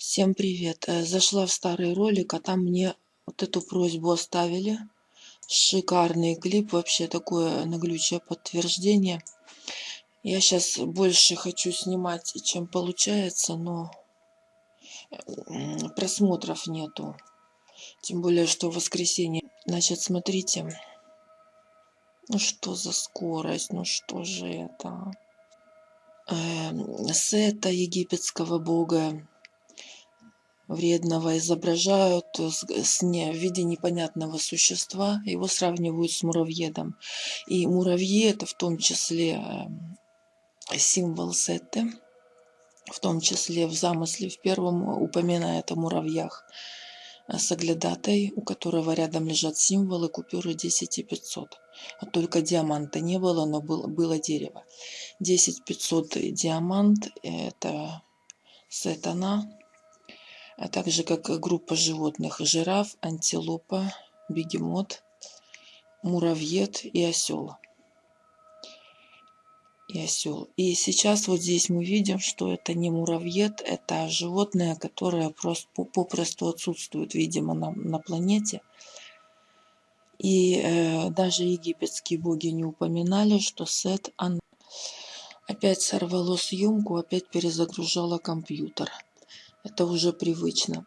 Всем привет! Э, Зашла в старый ролик, а там мне вот эту просьбу оставили. Шикарный клип, вообще такое наглючее подтверждение. Я сейчас больше хочу снимать, чем получается, но просмотров нету. Тем более, что в воскресенье. Значит, смотрите. Ну что за скорость, ну что же это? Э, сета египетского бога вредного изображают с не, в виде непонятного существа. Его сравнивают с муравьедом. И муравьи это в том числе эм, символ Сетты. В том числе в замысле в первом упоминает о муравьях с оглядатой, у которого рядом лежат символы купюры 10 и 500. А только диаманта не было, но было, было дерево. 10 500 диамант – это сатана, а также как группа животных жираф, антилопа, бегемот, муравьед и осел. И осел. И сейчас вот здесь мы видим, что это не муравьед, это животное, которое просто попросту отсутствует, видимо, на, на планете. И э, даже египетские боги не упоминали, что Сет она опять сорвало съемку, опять перезагружала компьютер. Это уже привычно.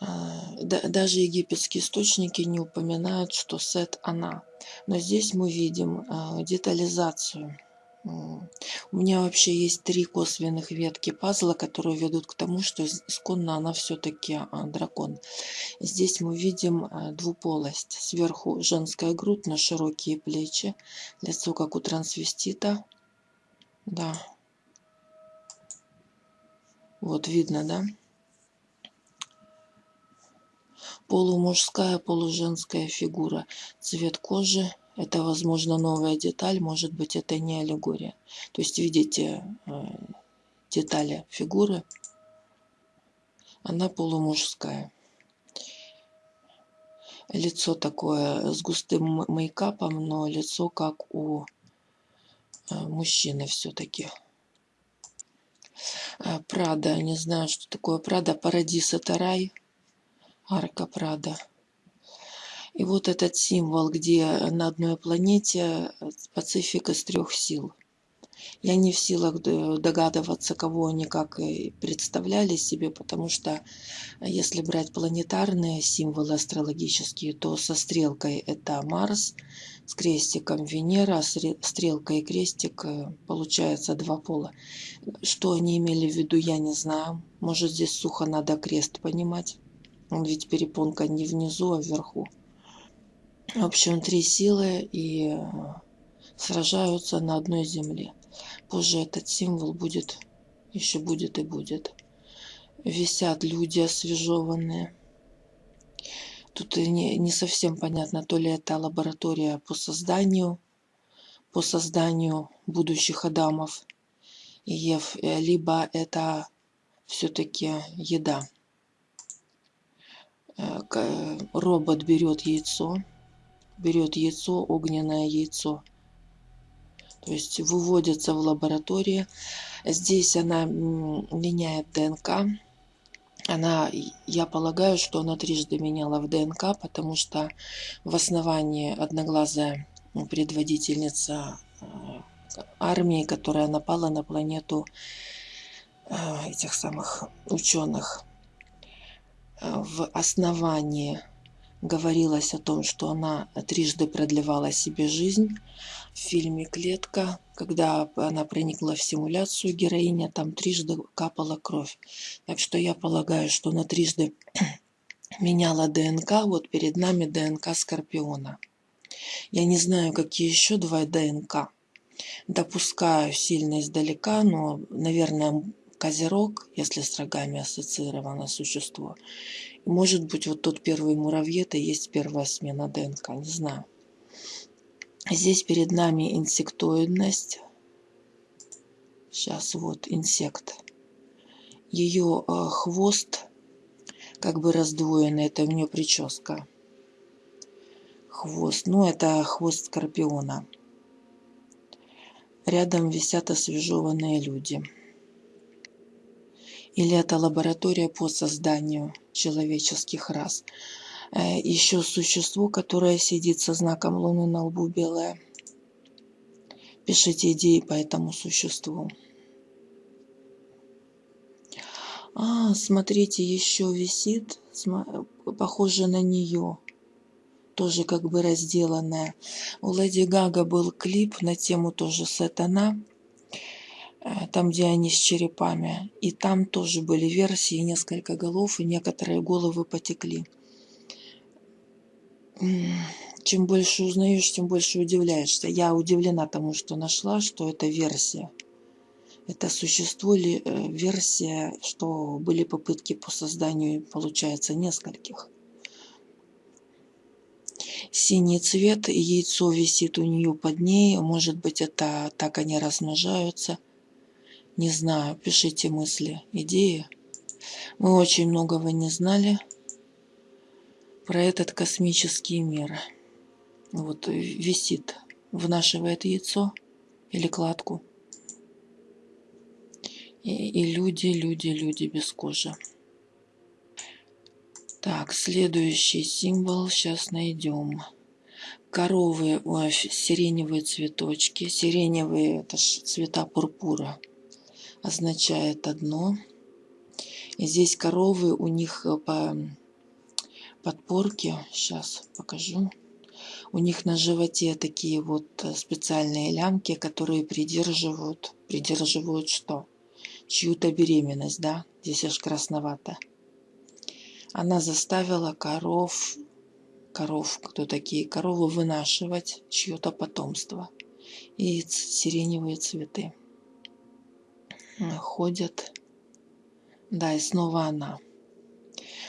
А, даже египетские источники не упоминают, что Сет она. Но здесь мы видим а, детализацию. У меня вообще есть три косвенных ветки пазла, которые ведут к тому, что исконно она все-таки а, дракон. Здесь мы видим двуполость. Сверху женская грудь на широкие плечи, лицо как у трансвестита. Да, вот видно, да? Полумужская, полуженская фигура. Цвет кожи. Это, возможно, новая деталь. Может быть, это не аллегория. То есть, видите э, детали фигуры. Она полумужская. Лицо такое с густым мейкапом, но лицо как у э, мужчины все-таки. Э, Прада, не знаю, что такое Прада, Парадис это рай, арка Прада. И вот этот символ, где на одной планете Пацифик из трех сил. Я не в силах догадываться, кого они как представляли себе, потому что если брать планетарные символы астрологические, то со стрелкой это Марс, с крестиком Венера, стрелка и крестик э, получается два пола. Что они имели в виду, я не знаю. Может здесь сухо надо крест понимать. Он ведь перепонка не внизу, а вверху. В общем, три силы и э, сражаются на одной земле. Позже этот символ будет, еще будет и будет. Висят люди освежеванные. Тут не, не совсем понятно, то ли это лаборатория по созданию, по созданию будущих Адамов и Ев, э, либо это все-таки еда. Э, робот берет яйцо, берет яйцо, огненное яйцо, то есть выводится в лаборатории. Здесь она меняет ДНК. Она, я полагаю, что она трижды меняла в ДНК, потому что в основании одноглазая предводительница э, армии, которая напала на планету э, этих самых ученых. Э, в основании говорилось о том, что она трижды продлевала себе жизнь. В фильме «Клетка», когда она проникла в симуляцию, героиня там трижды капала кровь. Так что я полагаю, что она трижды меняла ДНК. Вот перед нами ДНК Скорпиона. Я не знаю, какие еще два ДНК. Допускаю сильно издалека, но, наверное, Козерог, если с рогами ассоциировано существо. Может быть, вот тот первый муравьед это есть первая смена ДНК, не знаю. Здесь перед нами инсектоидность. Сейчас вот инсект. Ее э, хвост как бы раздвоенный, это у нее прическа. Хвост, ну это хвост скорпиона. Рядом висят освежеванные люди. Или это лаборатория по созданию человеческих рас. Э, Еще существо, которое сидит со знаком Луны на лбу белое. Пишите идеи по этому существу. А, смотрите, еще висит, похоже на нее. Тоже как бы разделанная. У Леди Гага был клип на тему тоже «Сатана». Э, там, где они с черепами. И там тоже были версии, несколько голов, и некоторые головы потекли. Чем больше узнаешь, тем больше удивляешься. Я удивлена тому, что нашла, что это версия. Это существо ли э, версия, что были попытки по созданию, получается, нескольких. Синий цвет, яйцо висит у нее под ней. Может быть, это так они размножаются. Не знаю, пишите мысли, идеи. Мы очень многого не знали про этот космический мир. Вот висит, внашивает яйцо или кладку. И, и люди, люди, люди без кожи. Так, следующий символ сейчас найдем. Коровы, ой, сиреневые цветочки. Сиреневые, это ж цвета пурпура означает одно. И здесь коровы, у них э, по подпорке, сейчас покажу, у них на животе такие вот э, специальные лямки, которые придерживают, придерживают что? Чью-то беременность, да? Здесь аж красновато. Она заставила коров, коров, кто такие, коровы вынашивать чье-то потомство. И сиреневые цветы ходят. Да, и снова она.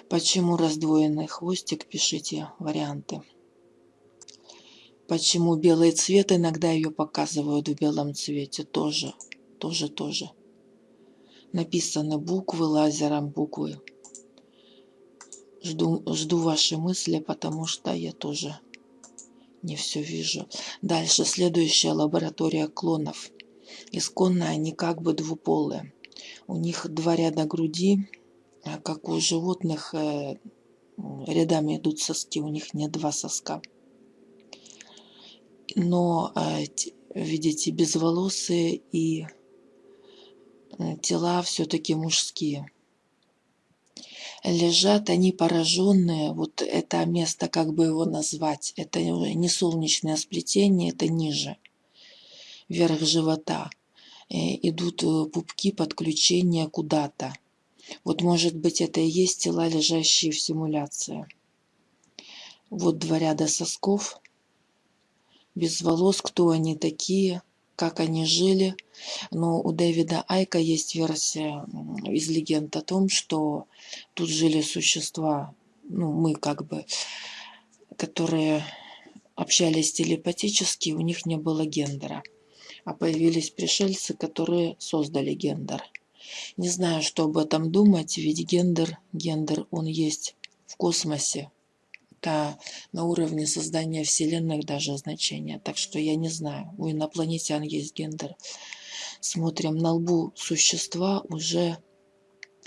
Почему раздвоенный хвостик? Пишите варианты. Почему белый цвет? Иногда ее показывают в белом цвете. Тоже, тоже, тоже. Написаны буквы лазером, буквы. Жду, жду ваши мысли, потому что я тоже не все вижу. Дальше следующая лаборатория клонов. Исконно они как бы двуполые. У них два ряда груди, а как у животных э, рядами идут соски, у них нет два соска. Но, э, видите, безволосые и тела все-таки мужские. Лежат они пораженные, вот это место, как бы его назвать, это не солнечное сплетение, это ниже – вверх живота э, идут э, пупки подключения куда-то. Вот может быть это и есть тела, лежащие в симуляции. Вот два ряда сосков, без волос, кто они такие, как они жили. Но у Дэвида Айка есть версия из легенд о том, что тут жили существа, ну мы как бы, которые общались телепатически, у них не было гендера а появились пришельцы, которые создали гендер. Не знаю, что об этом думать, ведь гендер, гендер, он есть в космосе. Это на уровне создания вселенных даже значение. Так что я не знаю, у инопланетян есть гендер. Смотрим на лбу существа уже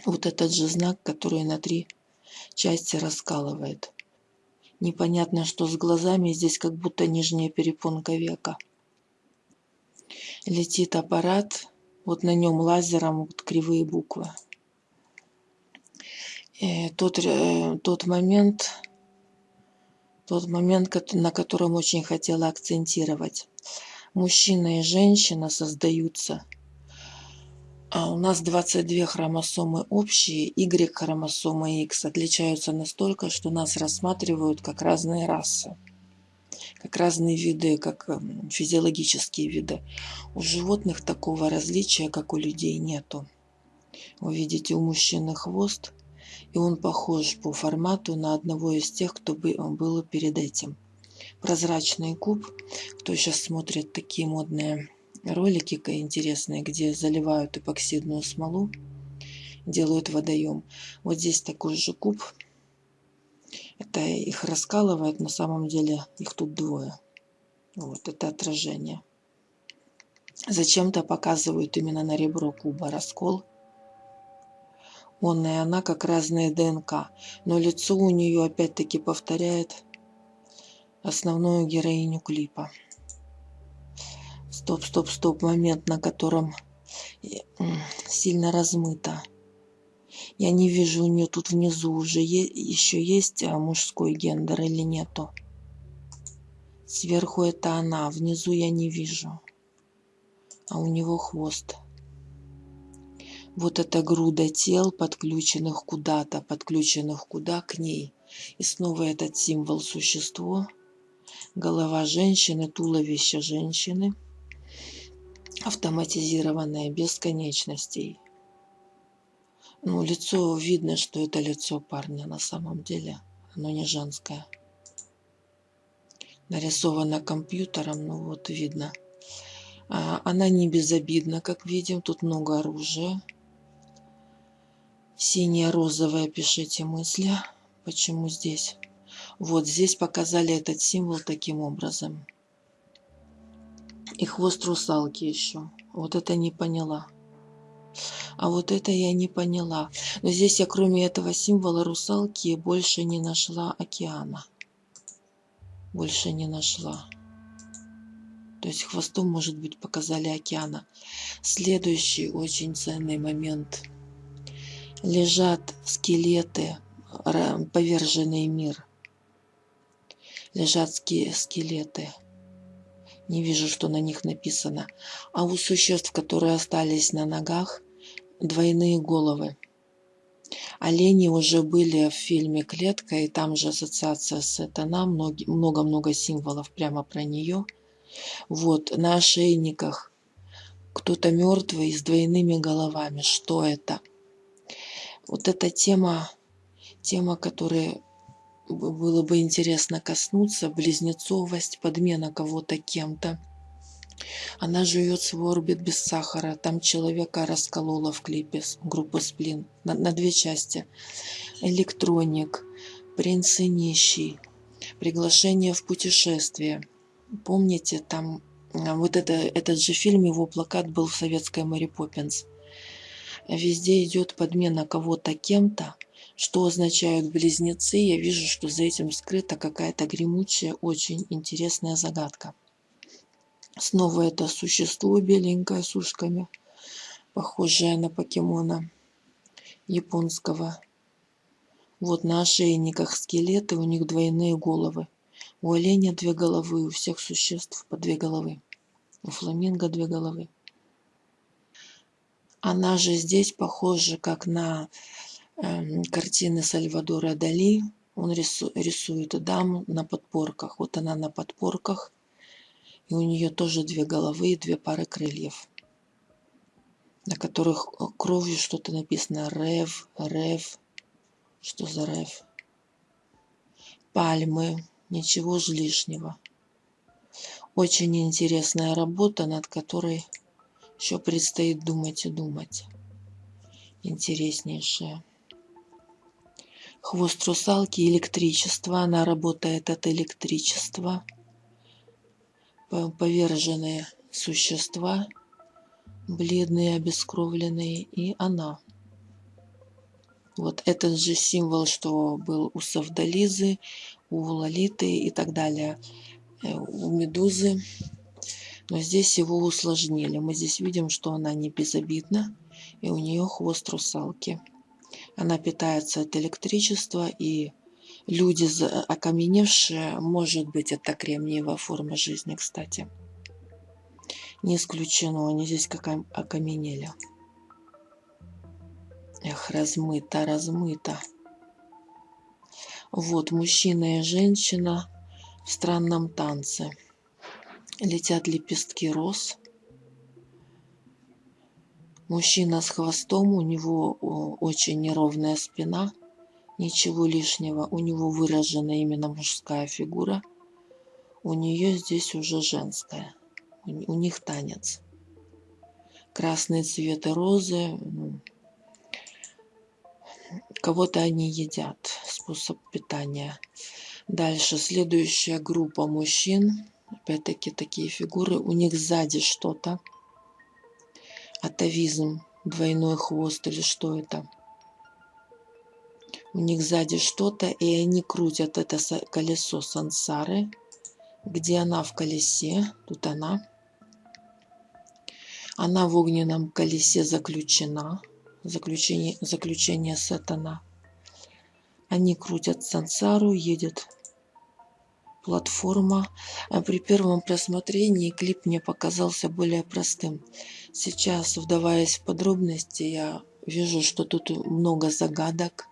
вот этот же знак, который на три части раскалывает. Непонятно, что с глазами здесь как будто нижняя перепонка века летит аппарат, вот на нем лазером вот кривые буквы. И тот, э, тот момент, тот момент, на котором очень хотела акцентировать. Мужчина и женщина создаются. А у нас 22 хромосомы общие, Y-хромосома и X отличаются настолько, что нас рассматривают как разные расы как разные виды, как эм, физиологические виды. У животных такого различия, как у людей, нету. Вы видите, у мужчины хвост, и он похож по формату на одного из тех, кто был перед этим. Прозрачный куб. Кто сейчас смотрит такие модные ролики интересные, где заливают эпоксидную смолу, делают водоем. Вот здесь такой же куб – это их раскалывает, на самом деле их тут двое. Вот это отражение. Зачем-то показывают именно на ребро куба раскол. Он и она как разные ДНК. Но лицо у нее опять-таки повторяет основную героиню клипа. Стоп, стоп, стоп. Момент, на котором сильно размыто. Я не вижу у нее тут внизу уже еще есть а, мужской гендер или нету. Сверху это она, внизу я не вижу. А у него хвост. Вот эта груда тел, подключенных куда-то, подключенных куда к ней. И снова этот символ существо. Голова женщины, туловище женщины. Автоматизированное, без конечностей. Ну, лицо, видно, что это лицо парня на самом деле. Оно не женское. Нарисовано компьютером, ну вот видно. А, она не безобидна, как видим. Тут много оружия. Синее, розовое, пишите мысли. Почему здесь? Вот здесь показали этот символ таким образом. И хвост русалки еще. Вот это не поняла. А вот это я не поняла. Но здесь я кроме этого символа русалки больше не нашла океана. Больше не нашла. То есть хвостом, может быть, показали океана. Следующий очень ценный момент. Лежат скелеты, поверженный мир. Лежат скелеты. Не вижу, что на них написано. А у существ, которые остались на ногах, двойные головы. Олени уже были в фильме «Клетка», и там же ассоциация с Этана, много-много символов прямо про нее. Вот, на ошейниках кто-то мертвый с двойными головами. Что это? Вот эта тема, тема, которой было бы интересно коснуться, близнецовость, подмена кого-то кем-то. Она жует свой орбит без сахара. Там человека расколола в клипе группы Сплин на, на две части. Электроник, принц и нищий, приглашение в путешествие. Помните, там а, вот это, этот же фильм, его плакат был в советской Мэри Поппинс. Везде идет подмена кого-то кем-то. Что означают близнецы? Я вижу, что за этим скрыта какая-то гремучая, очень интересная загадка. Снова это существо беленькое с ушками, похожее на покемона японского. Вот на ошейниках скелеты, у них двойные головы. У оленя две головы, у всех существ по две головы. У фламинго две головы. Она же здесь похожа как на э, картины Сальвадора Дали. Он рису, рисует дам на подпорках. Вот она на подпорках и у нее тоже две головы и две пары крыльев, на которых э, кровью что-то написано. Рев, Рев. Что за Рев? Пальмы. Ничего же лишнего. Очень интересная работа, над которой еще предстоит думать и думать. Интереснейшая. Хвост русалки электричество. Она работает от электричества поверженные существа, бледные, обескровленные, и она. Вот этот же символ, что был у Савдализы, у Лолиты и так далее, э, у Медузы. Но здесь его усложнили. Мы здесь видим, что она не безобидна, и у нее хвост русалки. Она питается от электричества и люди окаменевшие, может быть, это кремниевая форма жизни, кстати. Не исключено, они здесь как окаменели. Эх, размыто, размыто. Вот, мужчина и женщина в странном танце. Летят лепестки роз. Мужчина с хвостом, у него очень неровная спина – Ничего лишнего, у него выражена именно мужская фигура. У нее здесь уже женская. У них танец. Красные цветы розы. Ну, кого-то они едят. Способ питания. Дальше следующая группа мужчин. Опять-таки такие фигуры. У них сзади что-то. Атовизм. Двойной хвост или что это? У них сзади что-то, и они крутят это колесо сансары. Где она в колесе? Тут она. Она в огненном колесе заключена. Заключение, заключение сатана. Они крутят сансару, едет платформа. А при первом просмотрении клип мне показался более простым. Сейчас, вдаваясь в подробности, я вижу, что тут много загадок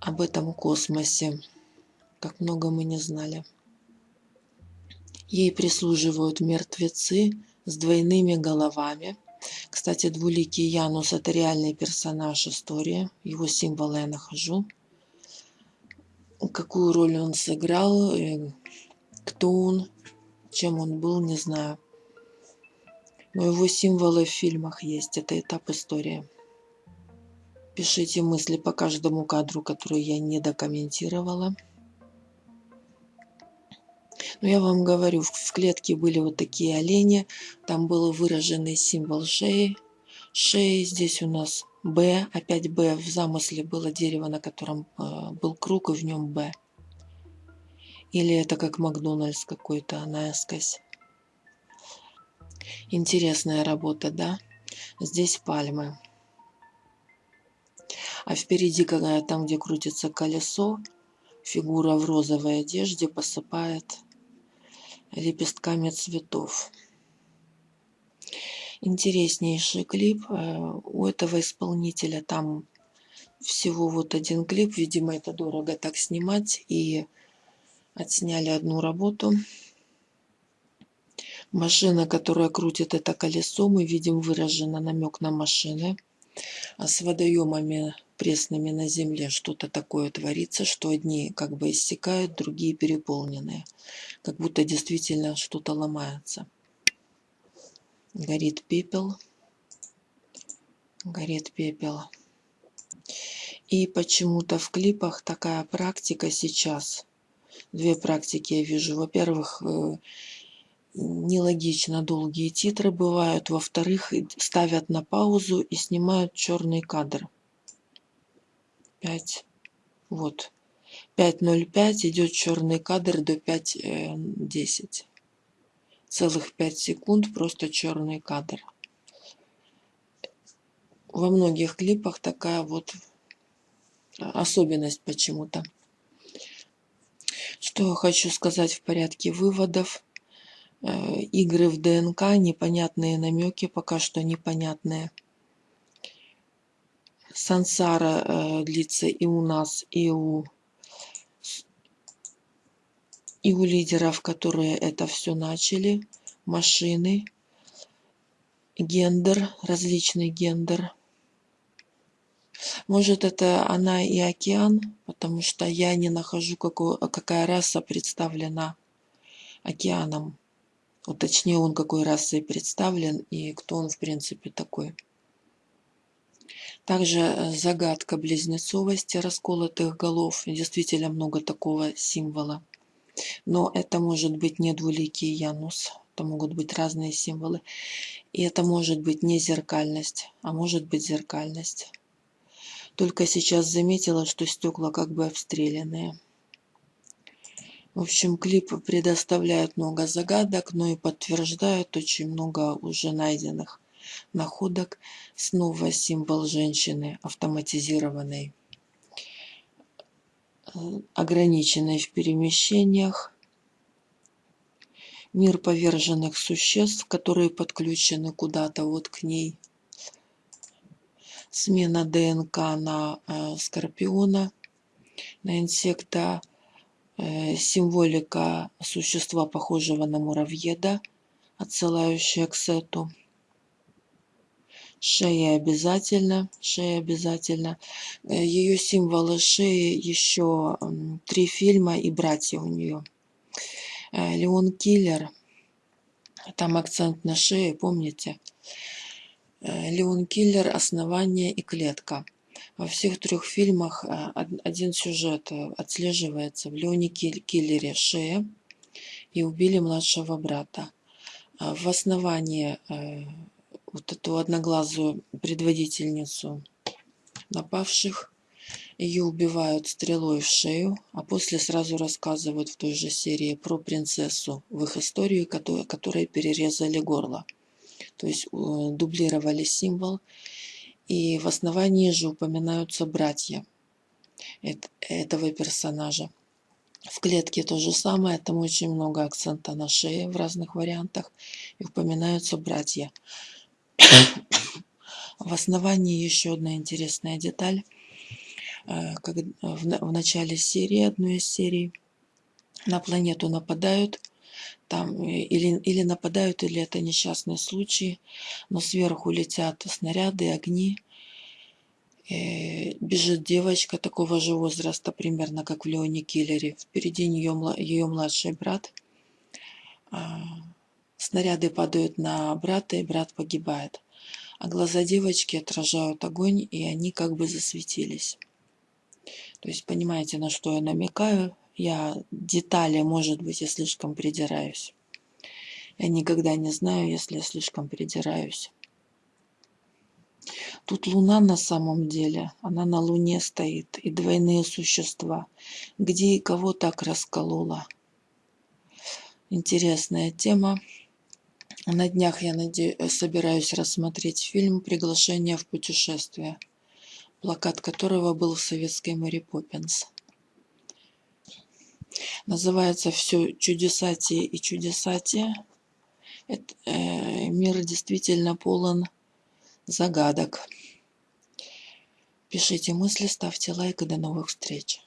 об этом космосе. Как много мы не знали. Ей прислуживают мертвецы с двойными головами. Кстати, двуликий Янус – это реальный персонаж истории. Его символы я нахожу. Какую роль он сыграл, кто он, чем он был, не знаю. Но его символы в фильмах есть. Это этап истории. Пишите мысли по каждому кадру, который я не докомментировала. Но я вам говорю, в клетке были вот такие олени. Там был выраженный символ шеи. Шеи здесь у нас Б, опять Б. В замысле было дерево, на котором э, был круг, и в нем Б. Или это как Макдональдс какой-то наискось. Интересная работа, да? Здесь пальмы. А впереди, когда там, где крутится колесо, фигура в розовой одежде посыпает лепестками цветов. Интереснейший клип. Э, у этого исполнителя там всего вот один клип. Видимо, это дорого так снимать. И отсняли одну работу. Машина, которая крутит это колесо, мы видим выраженно намек на машины. А с водоемами пресными на земле что-то такое творится, что одни как бы иссякают, другие переполненные. Как будто действительно что-то ломается. Горит пепел. Горит пепел. И почему-то в клипах такая практика сейчас. Две практики я вижу. Во-первых, э, нелогично долгие титры бывают. Во-вторых, ставят на паузу и снимают черный кадр. 5. Вот. 5.05 идет черный кадр до 5.10. Целых 5 секунд просто черный кадр. Во многих клипах такая вот особенность почему-то. Что я хочу сказать в порядке выводов. Э, игры в ДНК, непонятные намеки, пока что непонятные. Сансара э, длится и у нас, и у, и у лидеров, которые это все начали. Машины, гендер, различный гендер. Может, это она и океан, потому что я не нахожу, какую, какая раса представлена океаном. Вот точнее, он какой расой представлен и кто он в принципе такой. Также э, загадка близнецовости расколотых голов. Действительно много такого символа. Но это может быть не двуликий Янус. Это могут быть разные символы. И это может быть не зеркальность, а может быть зеркальность. Только сейчас заметила, что стекла как бы обстрелянные. В общем, клип предоставляет много загадок, но и подтверждает очень много уже найденных находок. Снова символ женщины автоматизированной, э, ограниченной в перемещениях. Мир поверженных существ, которые подключены куда-то вот к ней. Смена ДНК на э, скорпиона, на инсекта. Э, символика существа, похожего на муравьеда, отсылающая к сету. Шея обязательно, шея обязательно. Э, Ее символы шеи еще три фильма и братья у нее. Э, Леон Киллер, там акцент на шее, помните? Леон Киллер, основание и клетка. Во всех трех фильмах один сюжет отслеживается. В Леоне Киллере шея и убили младшего брата. В основании вот эту одноглазую предводительницу напавших. Ее убивают стрелой в шею, а после сразу рассказывают в той же серии про принцессу в их историю, которой, перерезали горло. То есть э, дублировали символ. И в основании же упоминаются братья этого персонажа. В клетке то же самое, там очень много акцента на шее в разных вариантах. И упоминаются братья. В основании еще одна интересная деталь. Э, как в начале серии, одной из серий, на планету нападают, там э, или, или нападают, или это несчастный случай, но сверху летят снаряды, огни, э, бежит девочка такого же возраста, примерно как в Леоне Киллере, впереди нее ее младший брат, а, снаряды падают на брата, и брат погибает. А глаза девочки отражают огонь, и они как бы засветились. То есть понимаете, на что я намекаю? Я детали, может быть, я слишком придираюсь. Я никогда не знаю, если я слишком придираюсь. Тут Луна на самом деле, она на Луне стоит, и двойные существа. Где и кого так расколола? Интересная тема. На днях я надеюсь, собираюсь рассмотреть фильм «Приглашение в путешествие» плакат которого был в советской Мэри Поппинс. Называется все чудесатие и чудесатие. Это, э, мир действительно полон загадок. Пишите мысли, ставьте лайк и до новых встреч.